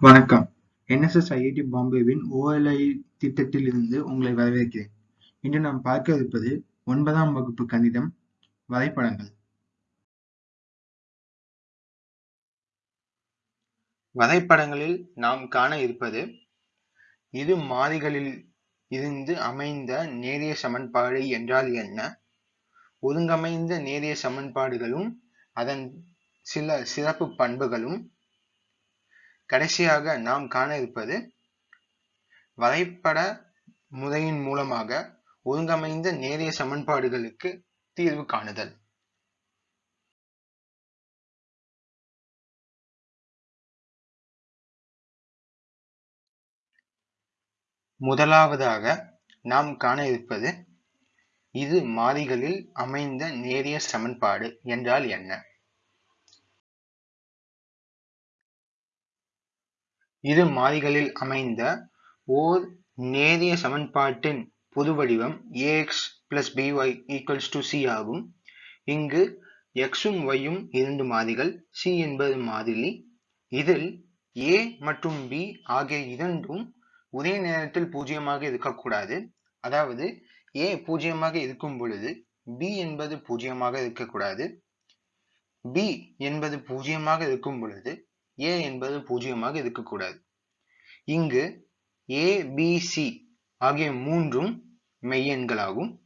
வணக்கம். NSS IIT பாம்பேவின் OLI திட்டத்தில் இருந்து உங்களை வரவேற்கிறேன். இன்று நாம் பார்க்க இருப்பது ஒன்பதாம் வகுப்பு கணிதம் வரைபடங்கள். வரைபடங்களில் நாம் காண இருப்பது இரு மாறிகளில் இருந்து அமைந்த நேரிய சமன்பாடு என்றால் என்ன? ஒருங்கமைந்த நேரிய சமன்பாடுகளும் அதன் சில சிறப்பு பண்புகளும் கடைசியாக நாம் காண இருப்பது வரைபட முறையின் மூலமாக ஒழுங்கமைந்த நேரிய சமன்பாடுகளுக்கு தீர்வு காணுதல். முதலாவதாக நாம் காண இருப்பது இது மாறிகளில் அமைந்த நேரிய சமன்பாடு என்றால் என்ன? இரு மாறிகளில் அமைந்த ஓர் நேரிய சமன்பாட்டின் பொது வடிவம் ax plus by equals to c ஆகும். இங்கு எக்ஸும் yயும் இரண்டு மாறிகள் c என்பது மாறிலி. இதில் a மற்றும் b ஆகிய இரண்டும் ஒரே நேரத்தில் பூஜ்ஜியமாக இருக்கக்கூடாது. அதாவது a பூஜ்ஜியமாக இருக்கும் பொழுது b என்பது பூஜ்ஜியமாக இருக்கக்கூடாது. b என்பது பூஜ்ஜியமாக இருக்கும் பொழுது ஏ என்பது பூஜ்ஜியமாக இருக்கக்கூடாது. இங்கு ஏ பி ஆகிய மூன்றும் மெய்யெண்களாகும்.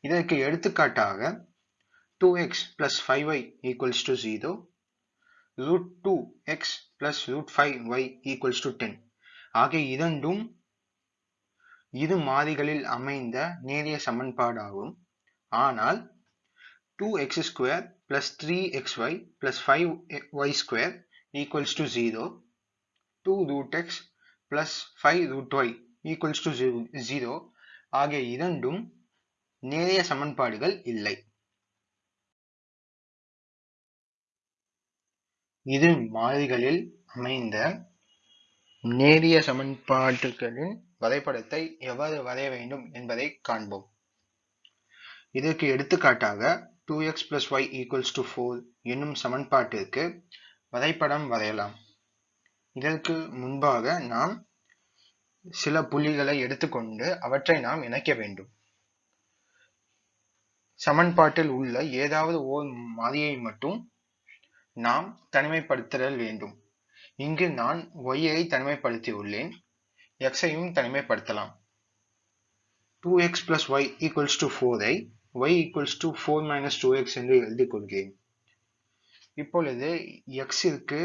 இதற்கு எடுத்துக்காட்டாக two x plus five y equals to zero root two x plus root five y equals to ten ஆகிய இரண்டும் இரு மாறிகளில் அமைந்த நேரிய சமன்பாடாகும். ஆனால் two x square plus three x y plus five y square equals to 0 2 root x plus 5 root y equals to 0 ஆகிய இரண்டும் நேரிய சமன்பாடுகள் இல்லை. இரு மாறிகளில் அமைந்த நேரிய சமன்பாடுகளின் வரைபடத்தை எவ்வாறு வரைய வேண்டும் என்பதை காண்போம். இதற்கு எடுத்துக்காட்டாக 2x plus y equals to 4 என்னும் சமன்பாட்டிற்கு வரைபடம் வரையலாம். இதற்கு முன்பாக நாம் சில புள்ளிகளை எடுத்துக்கொண்டு அவற்றை நாம் இணைக்க வேண்டும். சமன்பாட்டில் உள்ள ஏதாவது ஓர் மாறியை மட்டும் நாம் தனிமைப்படுத்தல் வேண்டும். இங்கு நான் ஒய்யை தனிமைப்படுத்தியுள்ளேன் எக்ஸையும் தனிமைப்படுத்தலாம். Two x plus y equals to ஃபோரை y equals to four minus two x என்று எழுதிக் கொள்கிறேன். இப்பொழுது எக்ஸிற்கு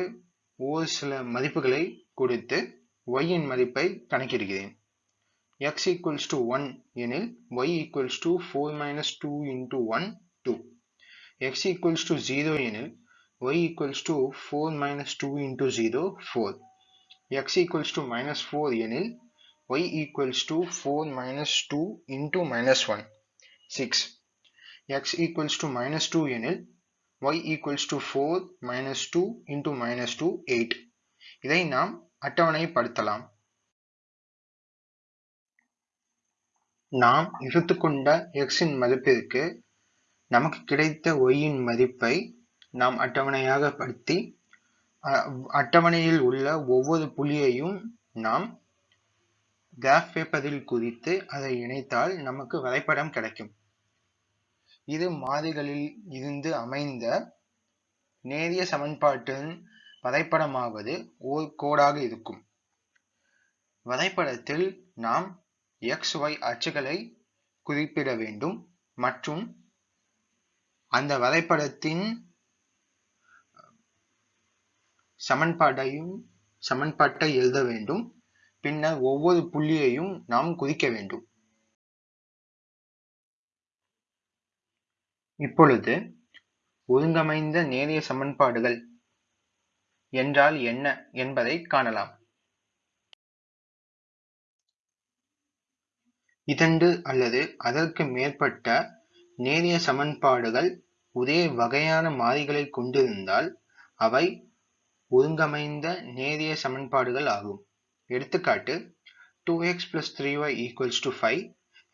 ஒரு சில மதிப்புகளை கொடுத்து ஒய்யின் மதிப்பை கணக்கிடுகிறேன் எக்ஸ் ஈக்குவல்ஸ் டு ஒன் எனில் y equals to four minus two into one two x equals to zero எனில் y equals to four minus two into zero four x equals to minus four எனில் y equals to four minus two into minus one six x equals to minus 2 எனில் y equals to 4 minus 2 into minus 2 8 இதை நாம் அட்டவணைப்படுத்தலாம். நாம் எடுத்துக்கொண்ட x இன் மதிப்பிற்கு நமக்கு கிடைத்த y இன் மதிப்பை நாம் அட்டவணையாக படுத்தி அட்டவணையில் உள்ள ஒவ்வொரு புள்ளியையும் நாம் கிராஃப் பேப்பரில் குறித்து அதை இணைத்தால் நமக்கு வரைபடம் கிடைக்கும். இரு மாறிகளில் இருந்து அமைந்த நேரிய சமன்பாட்டின் வரைபடமாவது ஓர் கோடாக இருக்கும். வரைபடத்தில் நாம் எக்ஸ் ஒய் அச்சுகளை குறிப்பிட வேண்டும் மற்றும் அந்த வரைபடத்தின் சமன்பாட்டையும் சமன்பாட்டை எழுத வேண்டும். பின்னர் ஒவ்வொரு புள்ளியையும் நாம் குறிக்க வேண்டும். இப்பொழுது ஒருங்கமைந்த நேரிய சமன்பாடுகள் என்றால் என்ன என்பதை காணலாம். இரண்டு அல்லது அதற்கு மேற்பட்ட நேரிய சமன்பாடுகள் ஒரே வகையான மாறிகளை கொண்டிருந்தால் அவை ஒருங்கமைந்த நேரிய சமன்பாடுகள் ஆகும். எடுத்துக்காட்டு 2x three 3y equals to 5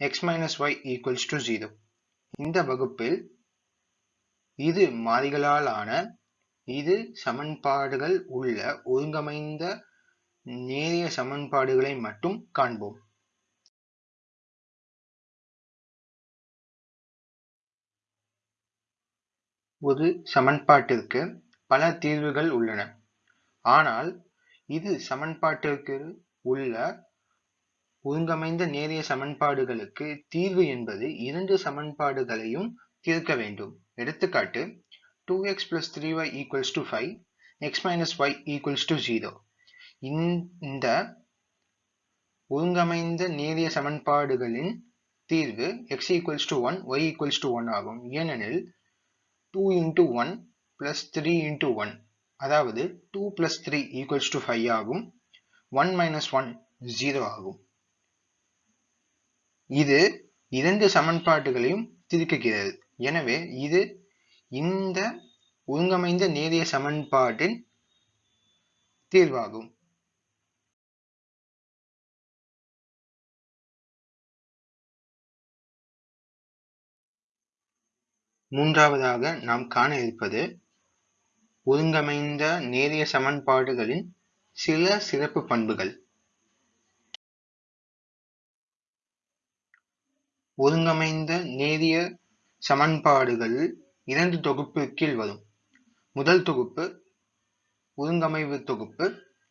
x minus y equals to 0 இந்த வகுப்பில் இரு மாறிகளால் ஆன இரு சமன்பாடுகள் உள்ள ஒருங்கமைந்த நேரிய சமன்பாடுகளை மட்டும் காண்போம். ஒரு சமன்பாட்டிற்கு பல தீர்வுகள் உள்ளன. ஆனால் இது சமன்பாட்டிற்கு உள்ள ஒருங்கமைந்த நேரிய சமன்பாடுகளுக்கு தீர்வு என்பது இரண்டு சமன்பாடுகளையும் தீர்க்க வேண்டும். எடுத்துக்காட்டு two x plus three y equals to five x minus y equals to zero இந்த ஒழுங்கமைந்த நேரிய சமன்பாடுகளின் தீர்வு x equals to one y equals to one ஆகும். ஏனெனில் two into one plus three into one அதாவது two plus three equals to five ஆகும். One minus one zero ஆகும். இது இரண்டு சமன்பாடுகளையும் திருக்குகிறது எனவே இது இந்த ஒருங்கமைந்த நேரிய சமன்பாட்டின் தீர்வாகும். மூன்றாவதாக நாம் காண இருப்பது ஒருங்கமைந்த நேரிய சமன்பாடுகளின் சில சிறப்பு பண்புகள். ஒருங்கமைந்த நேரிய சமன்பாடுகள் இரண்டு தொகுப்பு கீழ் வரும். முதல் தொகுப்பு ஒருங்கமைவு தொகுப்பு.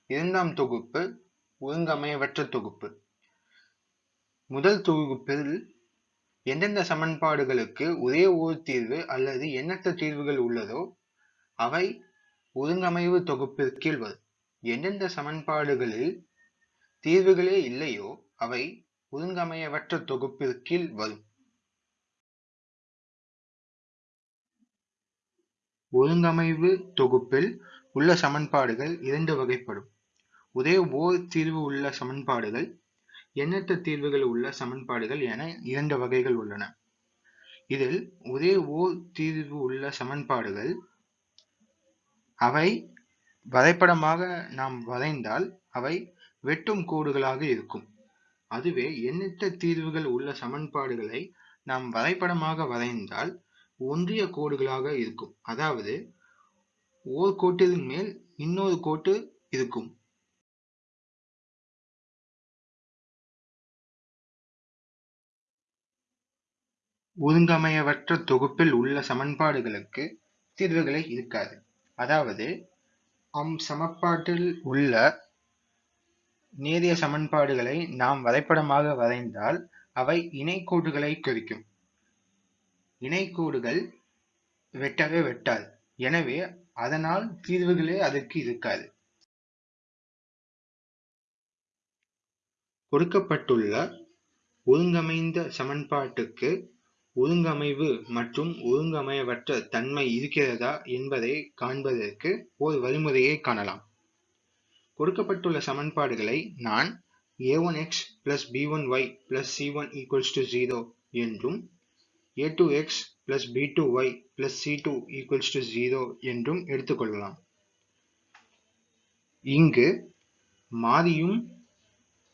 இரண்டாம் தொகுப்பு ஒருங்கமையவற்ற தொகுப்பு. முதல் தொகுப்பில் எந்தெந்த சமன்பாடுகளுக்கு ஒரே ஒரு தீர்வு அல்லது எண்ணற்ற தீர்வுகள் உள்ளதோ அவை ஒருங்கமைவு தொகுப்பிற்கீழ் வரும். எந்தெந்த சமன்பாடுகளில் தீர்வுகளே இல்லையோ அவை ஒருங்கமையவற்ற தொகுப்பிற்கீழ் வரும். ஒருங்கமைவு தொகுப்பில் உள்ள சமன்பாடுகள் இரண்டு வகைப்படும். ஒரே ஓர் தீர்வு உள்ள சமன்பாடுகள் எண்ணற்ற தீர்வுகள் உள்ள சமன்பாடுகள் என இரண்டு வகைகள் உள்ளன. இதில் ஒரே ஓர் தீர்வு உள்ள சமன்பாடுகள் அவை வரைபடமாக நாம் வரைந்தால் அவை வெட்டும் கோடுகளாக இருக்கும். அதுவே எண்ணற்ற தீர்வுகள் உள்ள சமன்பாடுகளை நாம் வரைபடமாக வரைந்தால் ஒன்றிய கோடுகளாக இருக்கும். அதாவது ஓர் கோட்டின் மேல் இன்னொரு கோட்டு இருக்கும். ஒருங்கமையவற்ற தொகுப்பில் உள்ள சமன்பாடுகளுக்கு தீர்வுகளை இருக்காது. அதாவது அம் சமன்பாட்டில் உள்ள நேரிய சமன்பாடுகளை நாம் வரைபடமாக வரைந்தால் அவை இணைக்கோடுகளை குறிக்கும். இணைக்கோடுகள் வெட்டவே வெட்டாது. எனவே அதனால் தீர்வுகளே அதற்கு இருக்காது. கொடுக்கப்பட்டுள்ள ஒருங்கமைந்த சமன்பாட்டுக்கு ஒருங்கமைவு மற்றும் ஒருங்கமையவற்ற தன்மை இருக்கிறதா என்பதை காண்பதற்கு ஒரு வழிமுறையை காணலாம். கொடுக்கப்பட்டுள்ள சமன்பாடுகளை நான் a1x plus b1y plus c1 equals to 0 என்றும் a2x plus b2y plus c2 equals to 0 என்றும் எடுத்துக்கொள்ளலாம். இங்கு மாறியும்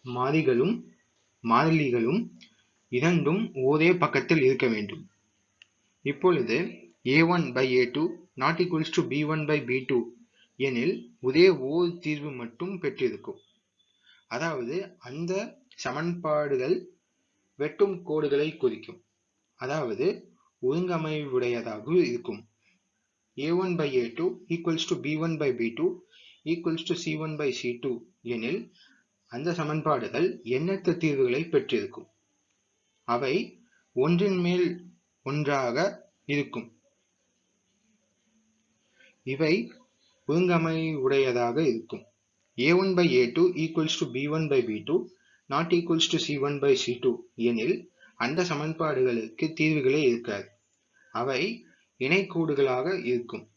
மாறிகளும் மாறிலிகளும் இரண்டும் ஒரே பக்கத்தில் இருக்க வேண்டும். இப்பொழுது a1 by a2 not equals to b1 by b2 எனில் ஒரே ஓர் தீர்வு மட்டும் பெற்றிருக்கும். அதாவது அந்த சமன்பாடுகள் வெட்டும் கோடுகளை குறிக்கும். அதாவது ஒருங்கமைவுடையதாக இருக்கும். A1 by a2 equals to b1 by b2 equals to c1 by c2 எனில் அந்த சமன்பாடுகள் எண்ணற்ற தீர்வுகளை பெற்றிருக்கும். அவை ஒன்றின் மேல் ஒன்றாக இருக்கும். இவை ஒருங்கமை உடையதாக இருக்கும். A1 by a2 equals to b1 by b2 not equals to c1 by c2 எனில் அந்த சமன்பாடுகளுக்கு தீர்வுகளே இருக்காது. அவை இணைக்கூடுகளாக இருக்கும்.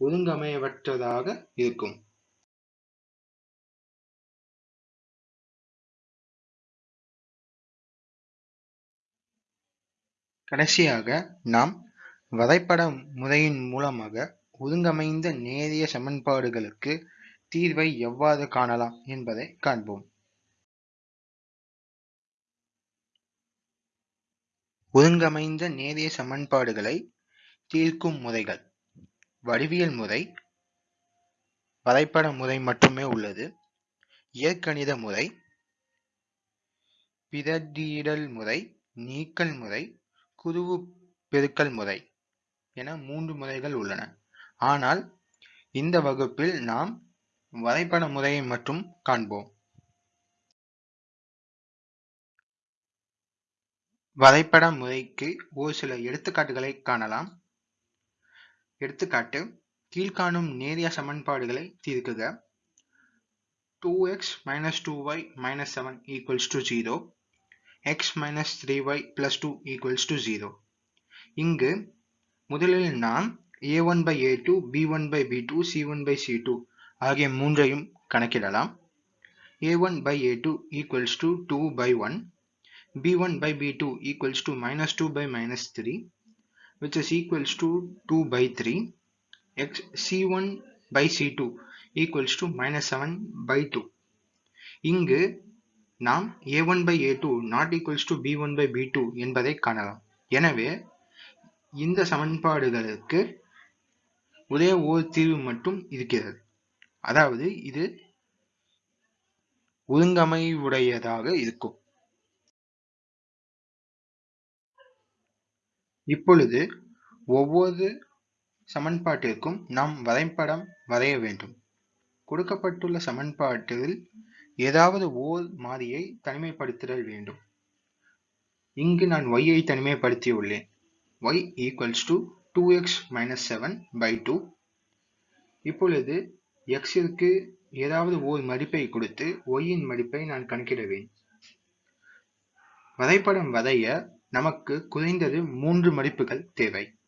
ஒழுங்கமையவற்றதாக இருக்கும். கடைசியாக நாம் வரைபட முறையின் மூலமாக ஒருங்கமைந்த நேரிய சமன்பாடுகளுக்கு தீர்வை எவ்வாறு காணலாம் என்பதை காண்போம். ஒருங்கமைந்த நேரிய சமன்பாடுகளை தீர்க்கும் முறைகள். வடிவியல் முறை வரைபட முறை மட்டுமே உள்ளது. இயற்கணித முறை பிரதியிடல் முறை நீக்கல் முறை குருவு பெருக்கல் முறை என மூன்று முறைகள் உள்ளன. ஆனால் இந்த வகுப்பில் நாம் வரைபட முறையை மட்டும் காண்போம். வரைபட முறைக்கு ஒரு சில எடுத்துக்காட்டுகளை காணலாம். எடுத்துக்காட்டு கீழ்காணும் நேரிய சமன்பாடுகளை தீர்க்குக 2x minus 2y minus 7 equals to 0 x minus 3y plus 2 equals to 0 இங்கு முதலில் நாம் a1 by a2 b1 by b2 c1 by c2 ஆகிய மூன்றையும் கணக்கிடலாம் a1 by a2 equals to 2 by 1 b1 by b2 equals to minus 2 by minus 3 which is equals to 2 by 3 x c1 by c2 equals to minus 7 by 2 இங்கு நாம் a1 by a2 not equals to b1 by b2 என்பதை காணலாம் எனவே இந்த சமன்பாடுகளுக்கு ஒரே ஓர் தீர்வு மட்டும் இருக்கிறது. அதாவது இது ஒழுங்கமைவுடையதாக இருக்கும். இப்பொழுது ஒவ்வொரு சமன்பாட்டிற்கும் நாம் வரைபடம் வரைய வேண்டும். கொடுக்கப்பட்டுள்ள சமன்பாட்டில் ஏதாவது ஓர் மாறியை தனிமைப்படுத்துதல் வேண்டும். இங்கு நான் y ஐ தனிமைப்படுத்தியுள்ளேன். y equals to 2x minus 7 by 2 இப்பொழுது x ஏதாவது ஓர் மதிப்பை கொடுத்து y இன் மதிப்பை நான் கணக்கிடுவேன். வரைபடம் வரைய நமக்கு குறைந்தது மூன்று மதிப்புகள் தேவை.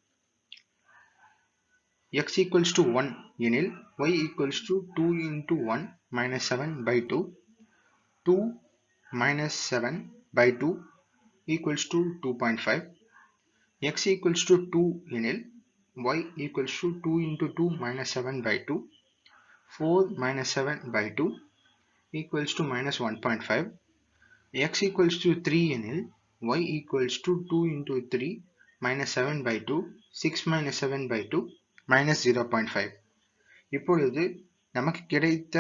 x equals to 1 எனில் y equals to 2 into 1 minus 7 by 2 2 minus 7 by 2 equals to 2.5 x equals to 2 எனில் y equals to 2 into 2 minus 7 by 2 4 minus 7 by 2 equals to minus 1.5 x equals to 3 எனில் y equals to 2 into 3 minus 7 by 2 6 minus 7 by 2 minus 0.5 இப்பொழுது நமக்கு கிடைத்த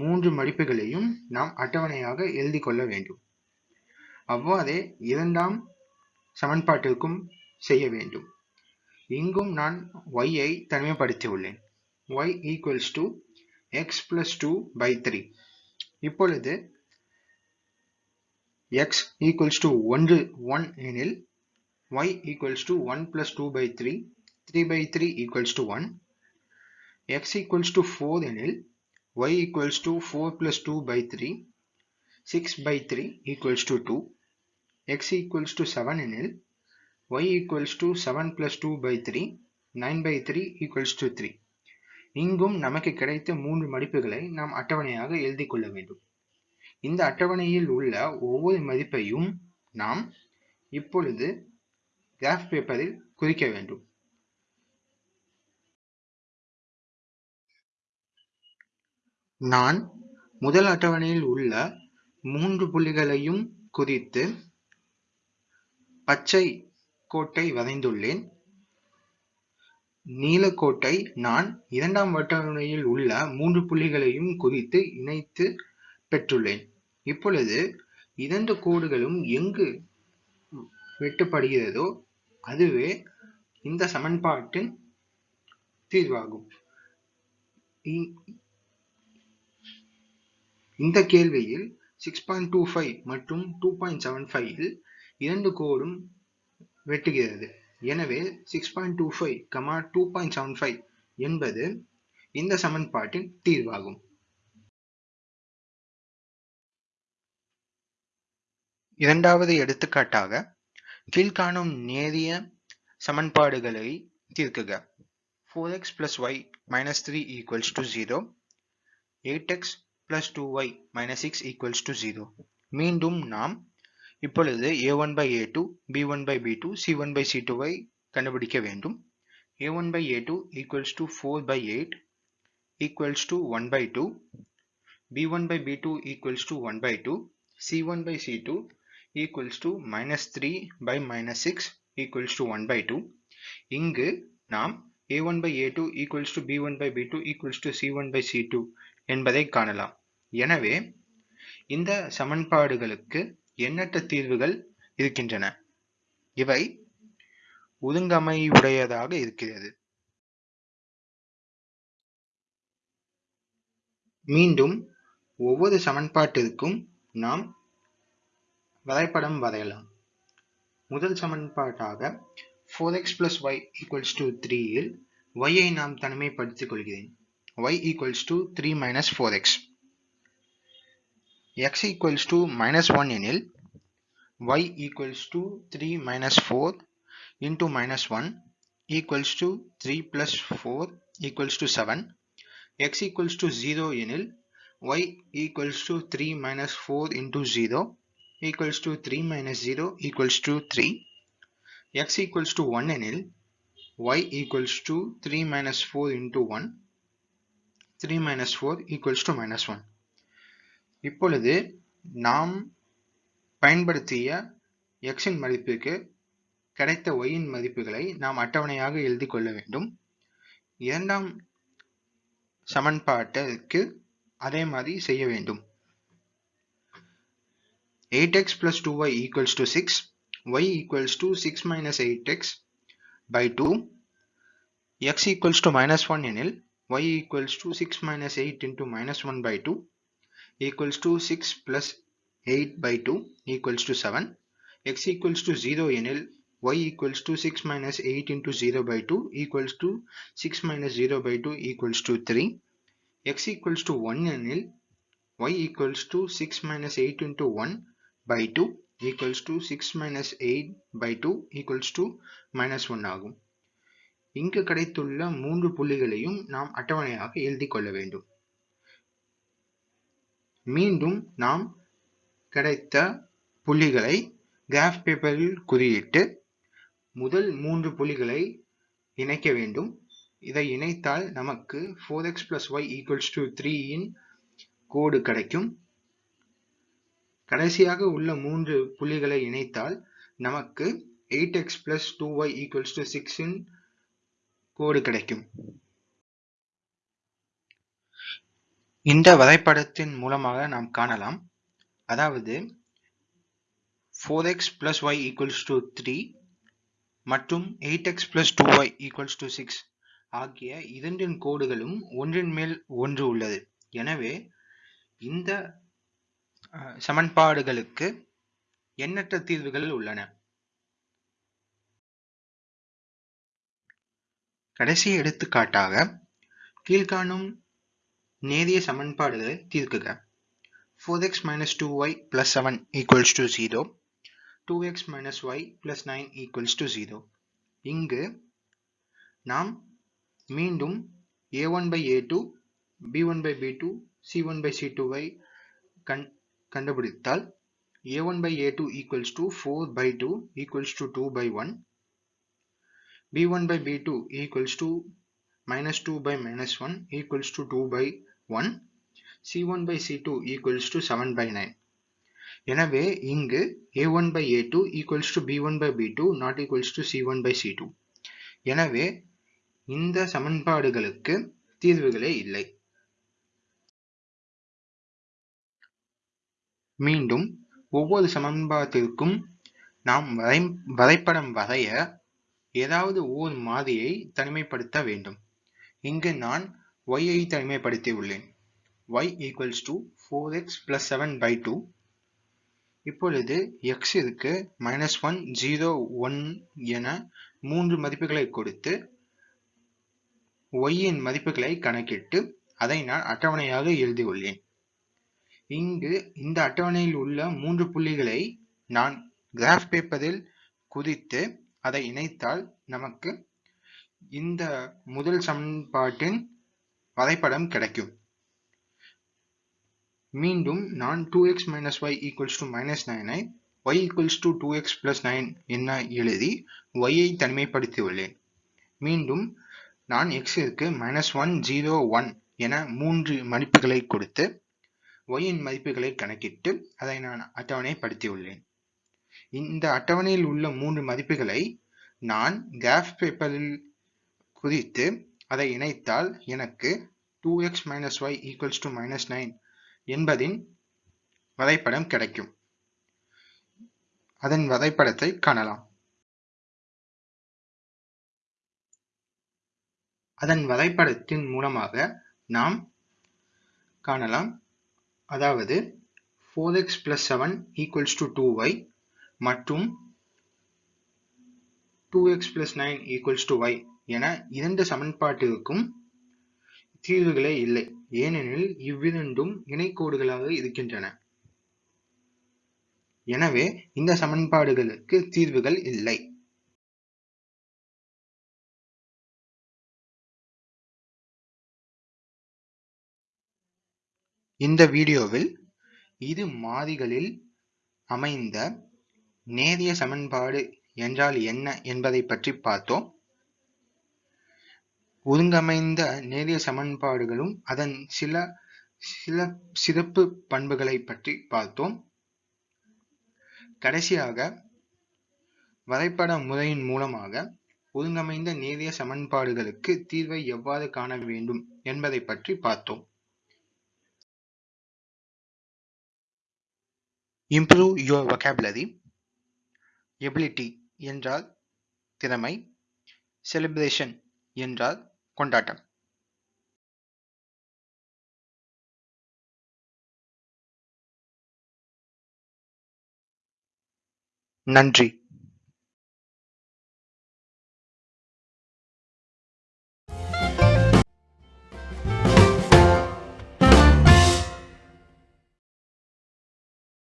மூன்று மடிப்புகளையும் நாம் அட்டவணையாக எழுதி கொள்ள வேண்டும் அவ்வாறே இரண்டாம் சமன்பாட்டிற்கும் செய்ய வேண்டும் இங்கும் நான் y ஐ தனிமைப்படுத்தியுள்ளேன் y equals to x plus two by three இப்பொழுது எக்ஸ் ஈக்குவல்ஸ் டு ஒன்று ஒன் எனில் y equals to 1 plus 2 by 3, three by 3 equals to 1, x equals to 4 எனில் y equals to 4 plus 2 by 3, 6 by 3 equals to 2, x equals to 7 எனில் y equals to 7 plus 2 by 3 9 by 3 equals to 3 இங்கும் நமக்கு கிடைத்த மூன்று மதிப்புகளை நாம் அட்டவணையாக எழுதி கொள்ள வேண்டும். இந்த அட்டவணையில் உள்ள ஒவ்வொரு மதிப்பையும் நாம் இப்பொழுது கிராஃப் பேப்பரில் குறிக்க வேண்டும். நான் முதல் அட்டவணையில் உள்ள மூன்று புள்ளிகளையும் குறித்து பச்சை கோட்டை வரைந்துள்ளேன் நீலக்கோட்டை நான் இரண்டாம் அட்டவணையில் உள்ள மூன்று புள்ளிகளையும் குறித்து இணைத்து பெற்றுள்ளேன். இப்பொழுது இரண்டு கோடுகளும் எங்கு வெட்டுப்படுகிறதோ அதுவே இந்த சமன்பாட்டின் தீர்வாகும். இந்த கேள்வியில் 6.25 மற்றும் டூ பாயிண்ட் செவன் ஃபைவ் இரண்டு கோடும் வெட்டுகிறது. எனவே six point two five comma two point seven five என்பது இந்த சமன்பாட்டின் தீர்வாகும். இரண்டாவது எடுத்துக்காட்டாக கீழ்காணும் நேரிய சமன்பாடுகளை தீர்க்குக. Four x plus y minus three equals to zero eight x plus two y minus six equals to zero மீண்டும் நாம் இப்பொழுது a1 by a2 b1 by b2 c1 by c2 ஐ கண்டுபிடிக்க வேண்டும் a1 by a2 equals to 4 by 8 equals to 1 by 2 b1 by b2 equals to 1 by 2 c1 by c2 equals to minus 3 by minus 6 equals to 1 by 2 இங்கு நாம் a1 by a2 equals to b1 by b2 equals to c1 by c2 என்பதை காணலாம் எனவே இந்த சமன்பாடுகளுக்கு எண்ணற்ற தீர்வுகள் இருக்கின்றன. இவை ஒதுங்கமைவுடையதாக இருக்கிறது. மீண்டும் ஒவ்வொரு சமன்பாட்டிற்கும் நாம் வரைபடம் வரையலாம். முதல் சமன்பாட்டாக 4x plus y equals to 3 இல் ஒய்யை நாம் தனிமைப்படுத்திக் கொள்கிறேன். Y equals to three minus four x x equals to minus 1 எனில் y equals to 3 minus 4 into minus 1 equals to 3 plus 4 equals to 7 x equals to 0 எனில் y equals to 3 minus 4 into 0 equals to 3 minus 0 equals to 3 x equals to 1 எனில் y equals to 3 minus 4 into 1 3 minus 4 equals to minus 1 இப்பொழுது நாம் பயன்படுத்திய x இன் மதிப்புக்கு கிடைத்த y இன் மதிப்புகளை நாம் அட்டவணையாக எழுதி கொள்ள வேண்டும். இரண்டாம் சமன்பாட்டிற்கு அதே மாதிரி செய்ய வேண்டும். 8x plus 2y equals to 6 y equals to 6 minus 8x by 2 x equals to minus 1 எனில் y equals to 6 minus 8 into minus 1 by 2 equals to 6 plus 8 by 2 equals to 7 x equals to 0 எனில் y equals to 6 minus 8 into 0 by 2 equals to 6 minus 0 by 2 equals to 3 x equals to 1 எனில் y equals to 6 minus 8 into 1 by 2 equals to 6 minus 8 by 2 equals to minus 1 ஆகும் இங்கு கிடைத்துள்ள மூன்று புள்ளிகளையும் நாம் அட்டவணையாக எழுதி கொள்ள வேண்டும் மீண்டும் நாம் கிடைத்த புள்ளிகளை கிராஃப் பேப்பரில் குறியிட்டு முதல் மூன்று புள்ளிகளை இணைக்க வேண்டும். இதை இணைத்தால் நமக்கு 4x plus y equals to 3 இன் கோடு கிடைக்கும். கடைசியாக உள்ள மூன்று புள்ளிகளை இணைத்தால் நமக்கு 8x plus 2y equals to 6 இன் கோடு கிடைக்கும். இந்த வரைபடத்தின் மூலமாக நாம் காணலாம். அதாவது 4x plus y equals to 3 மற்றும் 8x plus 2y equals to 6 ஆகிய இரண்டின் கோடுகளும் ஒன்றின் மேல் ஒன்று உள்ளது. எனவே இந்த சமன்பாடுகளுக்கு எண்ணற்ற தீர்வுகள் உள்ளன. கடைசி எடுத்துக்காட்டாக கீழ்காணும் நேரிய சமன்பாடுகளை தீர்க்குக 4x minus 2y plus 7 equals to 0 2x minus y plus 9 equals to 0 இங்கு நாம் மீண்டும் a1 by a2 b1 by b2 c1 by c2 ஐ கண் கண்டுபிடித்தால் a1 by a2 equals to 4 by 2 equals to 2 by 1 b1 by b2 equals to minus 2 by minus 1 equals to 2 by 1 c1 by c2 equals to 7 by 9 எனவே இங்கு a1 by a2 equals to b1 by b2 not equals to c1 by c2 எனவே இந்த சமன்பாடுகளுக்கு தீர்வுகளே இல்லை. மீண்டும் ஒவ்வொரு சமன்பாட்டிற்கும் நாம் வரை வரைபடம் வரைய ஏதாவது ஓர் மாதிரியை தனிமைப்படுத்த வேண்டும். இங்கு நான் y ஐ தனிமைப்படுத்தி உள்ளேன் y equals to 4x plus 7 by 2 இப்பொழுது x இருக்கு மைனஸ் ஒன் ஜீரோ ஒன் என மூன்று மதிப்புகளை கொடுத்து y இன் மதிப்புகளை கணக்கிட்டு அதை நான் அட்டவணையாக எழுதியுள்ளேன். இங்கு இந்த அட்டவணையில் உள்ள மூன்று புள்ளிகளை நான் கிராஃப் பேப்பரில் குதித்து அதை இணைத்தால் நமக்கு இந்த முதல் சமன்பாட்டின் வரைபடம் கிடைக்கும். மீண்டும் நான் 2x minus y equals to minus 9 I y equals to 2x plus 9 என எழுதி ஒய்யை தனிமைப்படுத்தியுள்ளேன். மீண்டும் நான் எக்ஸிற்கு மைனஸ் ஒன் ஜீரோ ஒன் என மூன்று மதிப்புகளை கொடுத்து y மதிப்புகளை கணக்கிட்டு அதை நான் அட்டவணைப்படுத்தியுள்ளேன். இந்த அட்டவணையில் உள்ள மூன்று மதிப்புகளை நான் கிராஃப் பேப்பரில் குறித்து அதை இணைத்தால் எனக்கு two x minus y equals to minus nine என்பதின் வரைபடம் கிடைக்கும். அதன் வரைபடத்தை காணலாம். அதன் வரைபடத்தின் மூலமாக நாம் காணலாம். அதாவது four x plus seven equals to two y மற்றும் two x plus nine equals to y என இரண்டு சமன்பாட்டிற்கும் தீர்வுகளே இல்லை. ஏனெனில் இவ்விரண்டும் இணைக்கோடுகளாக இருக்கின்றன. எனவே இந்த சமன்பாடுகளுக்கு தீர்வுகள் இல்லை. இந்த வீடியோவில் இரு மாறிகளில் அமைந்த நேரிய சமன்பாடு என்றால் என்ன என்பதை பற்றி பார்த்தோம். ஒருங்கமைந்த நேரிய சமன்பாடுகளும் அதன் சில சில சிறப்பு பண்புகளை பற்றி பார்த்தோம். கடைசியாக வரைபட முறையின் மூலமாக ஒருங்கமைந்த நேரிய சமன்பாடுகளுக்கு தீர்வை எவ்வாறு காண வேண்டும் என்பதை பற்றி பார்த்தோம். இம்ப்ரூவ் யுவர் வொக்காபுலரி எபிலிட்டி என்றால் திறமை செலிப்ரேஷன் என்றால் கொண்டாட்டம். நன்றி.